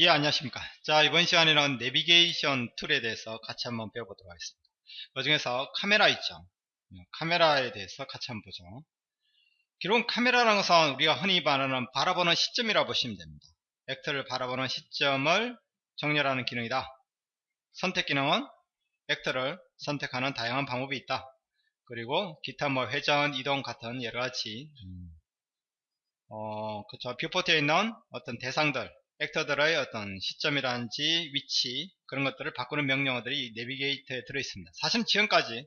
예 안녕하십니까. 자 이번 시간에는 내비게이션 툴에 대해서 같이 한번 배워보도록 하겠습니다. 그 중에서 카메라 있죠? 예, 카메라에 대해서 같이 한번 보죠. 기본 카메라라는 것은 우리가 흔히 말하는 바라보는 시점이라고 보시면 됩니다. 액터를 바라보는 시점을 정렬하는 기능이다. 선택 기능은 액터를 선택하는 다양한 방법이 있다. 그리고 기타 뭐 회전 이동 같은 여러가지 음, 어, 그쵸. viewport에 있는 어떤 대상들, actor들의 어떤 시점이라든지 위치 그런 것들을 바꾸는 명령어들이 내비게이터에 들어있습니다. 사실 지금까지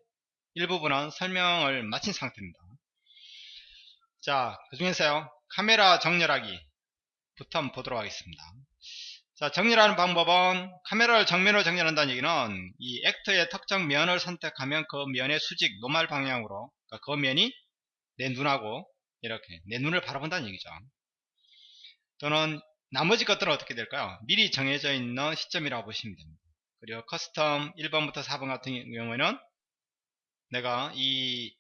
일부분은 설명을 마친 상태입니다. 자, 그 중에서요. 카메라 정렬하기 부터 한번 보도록 하겠습니다. 자, 정렬하는 방법은 카메라를 정면으로 정렬한다는 얘기는 이 actor의 특정 면을 선택하면 그 면의 수직, normal 방향으로 그러니까 그 면이 내 눈하고 이렇게 내 눈을 바라본다는 얘기죠. 또는 나머지 것들은 어떻게 될까요? 미리 정해져 있는 시점이라고 보시면 됩니다. 그리고 custom 1번부터 4번 같은 경우에는 내가 이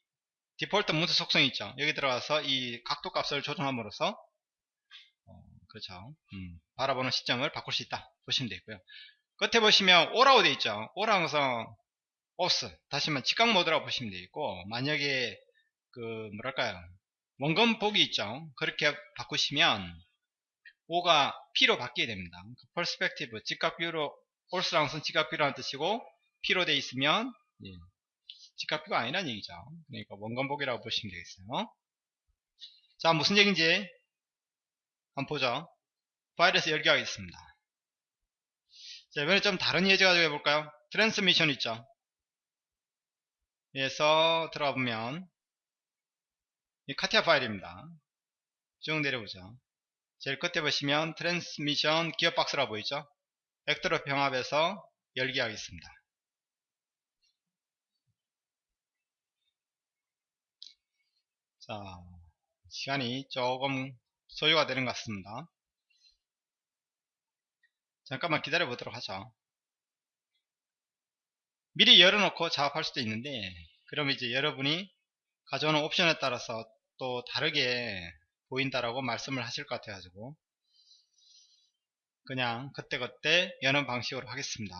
디폴트 문서 속성 있죠. 여기 들어가서 이 각도 값을 조정함으로써 어, 그렇죠. 음, 바라보는 시점을 바꿀 수 있다 보시면 되고요. 끝에 보시면 오라고 되어 있죠. 것은 오스 다시 한번 직각 모드라고 보시면 되고 만약에 그 뭐랄까요 원금 보기 있죠. 그렇게 바꾸시면 O가 P로 바뀌게 됩니다. 그 perspective, 직각뷰로 올스랑 선 직각뷰라는 뜻이고 P로 돼 있으면 예, 직각뷰가 아니라는 얘기죠. 그러니까 원건복이라고 보시면 되겠어요. 자 무슨 얘기인지 한번 보죠. 파일에서 열기 하겠습니다. 자 이번에 좀 다른 예제 가지고 해볼까요? transmission 있죠. 에서 들어가 보면 이 카티아 파일입니다. 쭉 내려보죠. 제일 끝에 보시면 transmission gearbox라 보이죠? 벡터로 병합해서 열기 하겠습니다. 자, 시간이 조금 소요가 되는 것 같습니다. 잠깐만 기다려 보도록 하죠. 미리 열어놓고 작업할 수도 있는데 그럼 이제 여러분이 가져오는 옵션에 따라서 또 다르게 보인다라고 말씀을 하실 것 같아가지고 그냥 그때그때 여는 방식으로 하겠습니다.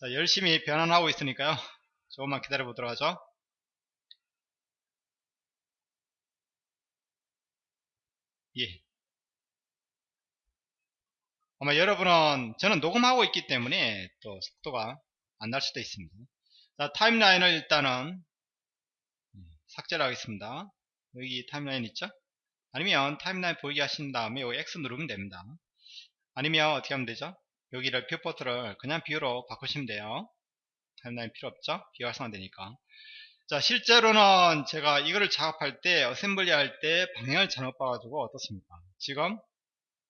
자, 열심히 변환하고 있으니까요. 조금만 기다려 보도록 하죠. 예. 아마 여러분은 저는 녹음하고 있기 때문에 또 속도가 안 날 수도 있습니다. 자, 타임라인을 일단은 삭제를 하겠습니다. 여기 타임라인 있죠? 아니면 타임라인 보이게 하신 다음에 여기 X 누르면 됩니다. 아니면 어떻게 하면 되죠? 여기를 viewport를 그냥 view로 바꾸시면 돼요. timeline 필요 없죠? view 활성화되니까. 자, 실제로는 제가 이거를 작업할 때, assembly 할 때 방향을 잘못 봐가지고 어떻습니까? 지금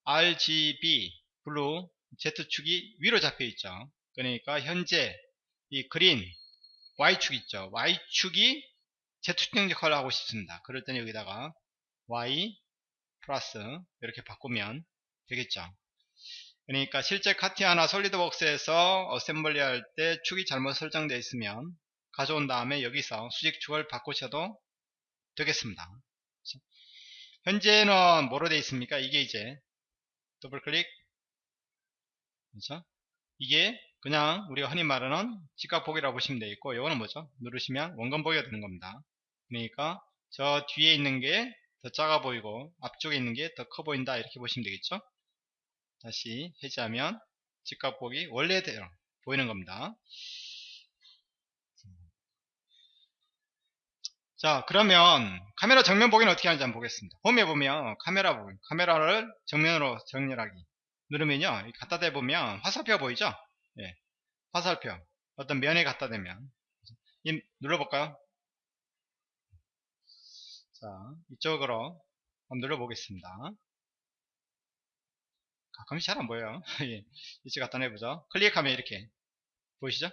RGB, blue, Z축이 위로 잡혀 있죠. 그러니까 현재 이 green, Y축 있죠. Y축이 Z축 역할을 하고 싶습니다. 그럴 때는 여기다가 Y 플러스 이렇게 바꾸면 되겠죠. 그러니까 실제 카티아나 솔리드웍스에서 assembly 할 때 축이 잘못 설정되어 있으면 가져온 다음에 여기서 수직축을 바꾸셔도 되겠습니다. 현재는 뭐로 되어 있습니까? 이게 이제 더블 클릭 그렇죠? 이게 그냥 우리가 흔히 말하는 직각보기라고 보시면 되겠고 이거는 뭐죠? 누르시면 원근보기가 되는 겁니다. 그러니까 저 뒤에 있는 게 더 작아 보이고 앞쪽에 있는 게 더 커 보인다 이렇게 보시면 되겠죠? 다시 해제하면 직각 보기 원래대로 보이는 겁니다. 자 그러면 카메라 정면 보기는 어떻게 하는지 한번 보겠습니다. 홈에 보면 카메라 보기 카메라를 정면으로 정렬하기 누르면요 갖다 대보면 화살표 보이죠? 예, 화살표. 어떤 면에 갖다 대면. 눌러볼까요 자, 이쪽으로 한번 눌러보겠습니다. 가끔씩 잘 안 보여요. 예, 이쪽 갖다 내보죠. 클릭하면 이렇게 보이시죠?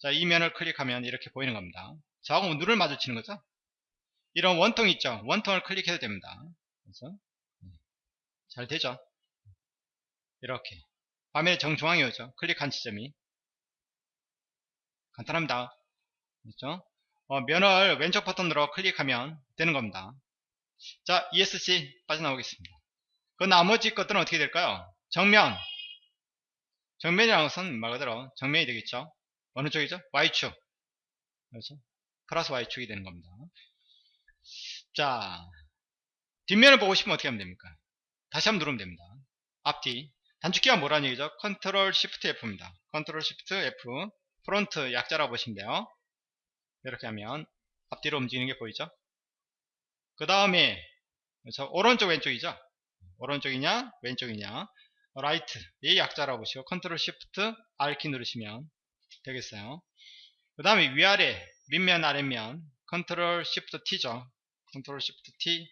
자, 이 면을 클릭하면 이렇게 보이는 겁니다. 저하고 눈을 마주치는 거죠. 이런 원통 있죠? 원통을 클릭해도 됩니다. 그래서 예, 잘 되죠? 이렇게 화면의 정중앙에 오죠. 클릭한 지점이 간단합니다. 그렇죠? 어, 면을 왼쪽 버튼으로 클릭하면 되는 겁니다. 자, ESC 빠져나오겠습니다. 그 나머지 것들은 어떻게 될까요? 정면. 정면이라는 것은 말 그대로 정면이 되겠죠. 어느 쪽이죠? Y축. 그렇죠? 플러스 Y축이 되는 겁니다. 자, 뒷면을 보고 싶으면 어떻게 하면 됩니까? 다시 한번 누르면 됩니다. 앞뒤. 단축키가 뭐라는 얘기죠? 컨트롤 시프트 F입니다. 컨트롤 시프트 F. front 약자라고 보시면 돼요. 이렇게 하면 앞뒤로 움직이는 게 보이죠? 그 다음에? 오른쪽 왼쪽이죠? 오른쪽이냐 왼쪽이냐 right 이 약자라고 보시고 컨트롤 시프트 R키 누르시면 되겠어요. 그 다음에 위아래 밑면 아랫면 컨트롤 시프트 T죠. 컨트롤 시프트 T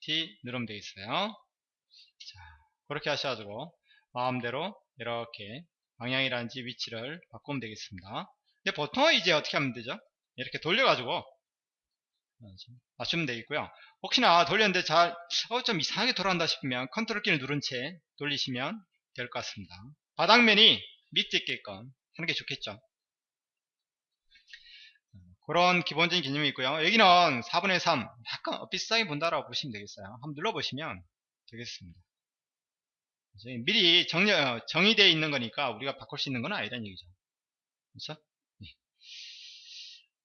T 누르면 되겠어요. 자, 그렇게 하셔가지고 마음대로 이렇게 방향이라든지 위치를 바꾸면 되겠습니다. 근데 보통 이제 어떻게 하면 되죠? 이렇게 돌려가지고 맞추면 되겠고요. 혹시나 돌렸는데 잘, 어, 좀 이상하게 돌아간다 싶으면 컨트롤 키를 누른 채 돌리시면 될 것 같습니다. 바닥면이 밑에 있게끔 하는 게 좋겠죠. 그런 기본적인 개념이 있고요. 여기는 4분의 3 약간 비싸게 본다라고 보시면 되겠어요. 한번 눌러보시면 되겠습니다. 미리 정리, 어, 정의되어 있는 거니까 우리가 바꿀 수 있는 건 아니라는 얘기죠. 그렇죠?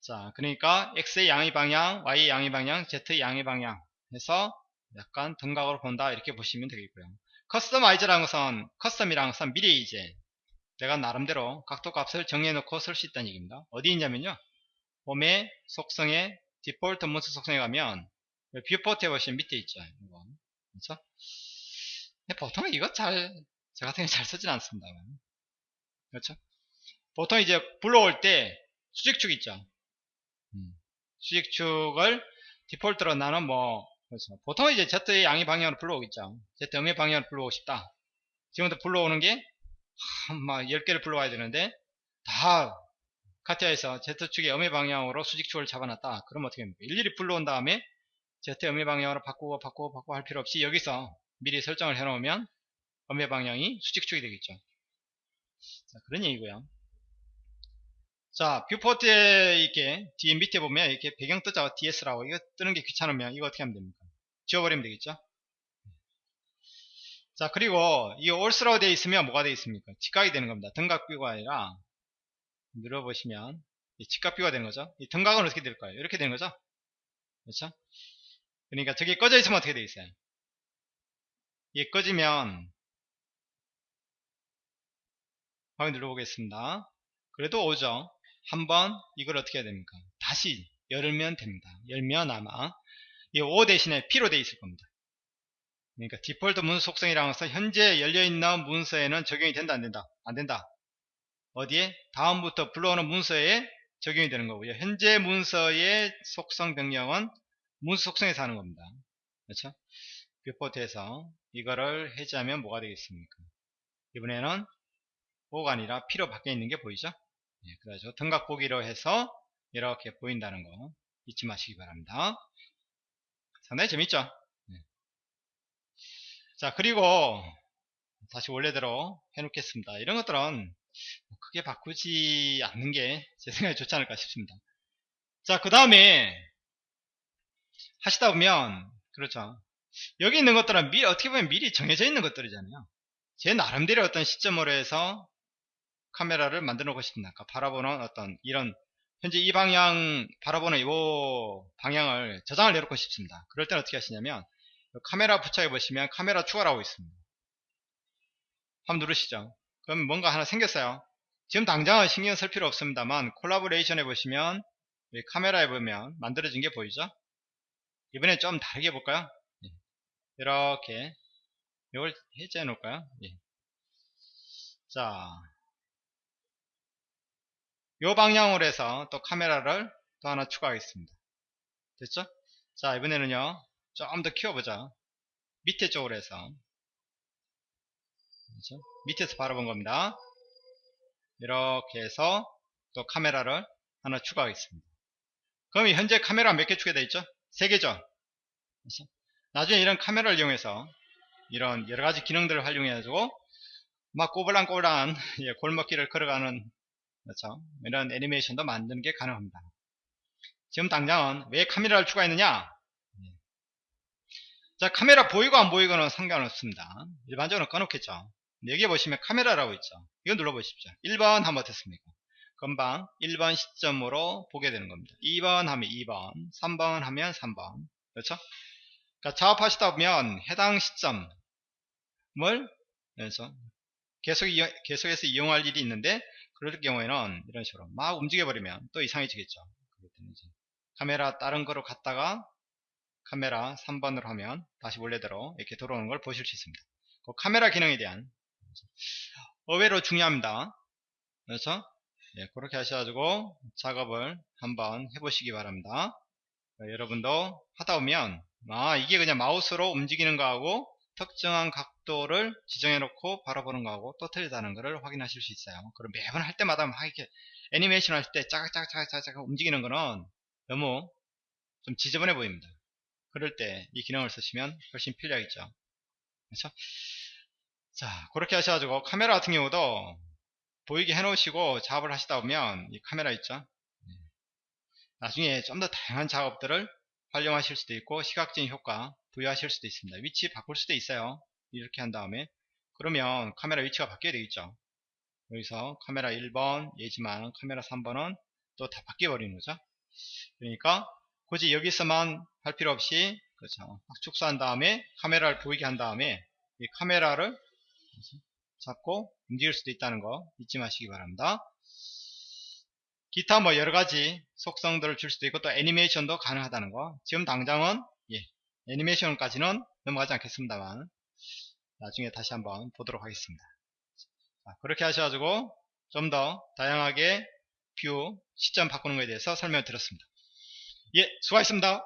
네. 자, 그러니까 X의 양의 방향, Y의 양의 방향, Z의 양의 방향 해서 약간 등각으로 본다 이렇게 보시면 되겠고요. customize라는 것은 custom이라는 것은 미리 이제 내가 나름대로 각도 값을 정해 놓고 쓸 수 있다는 얘기입니다. 어디 있냐면요. 홈의 속성에 디폴트 문서 속성에 가면 viewport에 보시면 밑에 있죠. 이거. 그렇죠? 보통 이거 잘, 저 같은 경우 잘 쓰진 않습니다. 그렇죠? 보통 이제 불러올 때 수직축 있죠. 음. 수직축을 디폴트로 나는 뭐, 그렇죠. 보통 이제 Z의 양의 방향으로 불러오겠죠. Z 음의 방향으로 불러오고 싶다. 지금부터 불러오는 게, 막 10개를 불러와야 되는데, 다 카티아에서 Z축의 음의 방향으로 수직축을 잡아놨다. 그럼 어떻게 합니까? 일일이 불러온 다음에 Z 음의 방향으로 바꾸고 바꾸고 바꾸고 할 필요 없이 여기서 미리 설정을 해놓으면 음의 방향이 수직축이 되겠죠. 자, 그런 얘기고요. 자, viewport에 이렇게 뒤에 밑에 보면 이렇게 배경 뜨자 DS라고 이거 뜨는 게 귀찮으면 이거 어떻게 하면 됩니까? 지워버리면 되겠죠? 자, 그리고 이 ortho라고 되어 있으면 뭐가 되어 있습니까? 직각이 되는 겁니다. 등각view가 아니라 눌러보시면 직각view가 되는 거죠. 이 등각은 어떻게 될까요? 이렇게 되는 거죠? 그렇죠? 그러니까 저게 꺼져 있으면 어떻게 되어 있어요? 이게 꺼지면 확인 눌러보겠습니다. 그래도 오죠. 한번 이걸 어떻게 해야 됩니까? 다시 열면 됩니다. 열면 아마 이 O 대신에 P로 되어 있을 겁니다. 그러니까 디폴트 문서 속성이라는 것은 현재 열려있는 문서에는 적용이 된다 안 된다? 안 된다. 어디에? 다음부터 불러오는 문서에 적용이 되는 거고요. 현재 문서의 속성 변경은 문서 속성에서 하는 겁니다. 그렇죠? 뷰포트에서 이거를 해제하면 뭐가 되겠습니까? 이번에는 O가 아니라 P로 바뀌어 있는 게 보이죠? 예, 그래서 등각 보기로 해서 이렇게 보인다는 거 잊지 마시기 바랍니다. 상당히 재밌죠? 예. 자 그리고 다시 원래대로 해놓겠습니다. 이런 것들은 크게 바꾸지 않는 게 제 생각에 좋지 않을까 싶습니다. 자, 그 다음에 하시다 보면 그렇죠. 여기 있는 것들은 미, 어떻게 보면 미리 정해져 있는 것들이잖아요. 제 나름대로 어떤 시점으로 해서 카메라를 만들어 놓고 싶습니다. 그러니까 바라보는 어떤 이런 현재 이 방향 바라보는 이 방향을 저장을 내놓고 싶습니다. 그럴 때는 어떻게 하시냐면 카메라 부착해 보시면 카메라 추가라고 있습니다. 한번 누르시죠. 그럼 뭔가 하나 생겼어요. 지금 당장은 신경 쓸 필요 없습니다만 콜라보레이션 해보시면 카메라에 보면 만들어진 게 보이죠? 이번에 좀 다르게 해볼까요? 예. 이렇게 이걸 해제해 놓을까요? 예. 자, 이 방향으로 해서 또 카메라를 또 하나 추가하겠습니다. 됐죠? 자, 이번에는요, 좀 더 키워보자. 밑에 쪽으로 해서. 그렇죠? 밑에서 바라본 겁니다. 이렇게 해서 또 카메라를 하나 추가하겠습니다. 그럼 현재 카메라 몇 개 추가되어 있죠? 3개죠? 그렇죠? 나중에 이런 카메라를 이용해서 이런 여러가지 기능들을 활용해가지고 막 꼬불랑꼬불랑 예, 골목길을 걸어가는 그렇죠? 이런 애니메이션도 만드는 게 가능합니다. 지금 당장은 왜 카메라를 추가했느냐? 자, 카메라 보이고 안 보이고는 상관없습니다. 일반적으로 꺼놓겠죠. 여기 보시면 카메라라고 있죠. 이거 눌러보십시오. 1번 한번 됐습니까? 금방 1번 시점으로 보게 되는 겁니다. 2번 하면 2번, 3번 하면 3번. 그렇죠? 그러니까 작업하시다 보면 해당 시점을 그래서 계속 계속해서 이용할 일이 있는데 그럴 경우에는 이런 식으로 막 움직여 버리면 또 이상해지겠죠. 카메라 다른 거로 갔다가 카메라 3번으로 하면 다시 원래대로 이렇게 들어오는 걸 보실 수 있습니다. 그 카메라 기능에 대한 의외로 중요합니다. 그래서 예, 그렇게 하셔가지고 작업을 한번 해보시기 바랍니다. 자, 여러분도 하다 보면 아 이게 그냥 마우스로 움직이는 거하고 특정한 각도를 지정해 놓고 바라보는 거하고 또 틀리다는 것을 확인하실 수 있어요. 그럼 매번 할 때마다 막 이렇게 애니메이션 할 때 짜각짜각짜각 움직이는 거는 너무 좀 지저분해 보입니다. 그럴 때 이 기능을 쓰시면 훨씬 편리하겠죠. 그렇죠? 자, 그렇게 하셔가지고 카메라 같은 경우도 보이게 해놓으시고 작업을 하시다 보면 이 카메라 있죠. 네. 나중에 좀 더 다양한 작업들을 활용하실 수도 있고 시각적인 효과 부여하실 수도 있습니다. 위치 바꿀 수도 있어요. 이렇게 한 다음에 그러면 카메라 위치가 바뀌어야 되겠죠. 여기서 카메라 1번 얘지만 카메라 3번은 또 다 바뀌어 버리는 거죠. 그러니까 굳이 여기서만 할 필요 없이 그렇죠. 축소한 다음에 카메라를 보이게 한 다음에 이 카메라를 잡고 움직일 수도 있다는 거 잊지 마시기 바랍니다. 기타 뭐 여러가지 속성들을 줄 수도 있고 또 애니메이션도 가능하다는 거 지금 당장은 예, 애니메이션까지는 넘어가지 않겠습니다만 나중에 다시 한번 보도록 하겠습니다. 자, 그렇게 하셔가지고 좀 더 다양하게 view 시점 바꾸는 것에 대해서 설명을 드렸습니다. 예, 수고하셨습니다.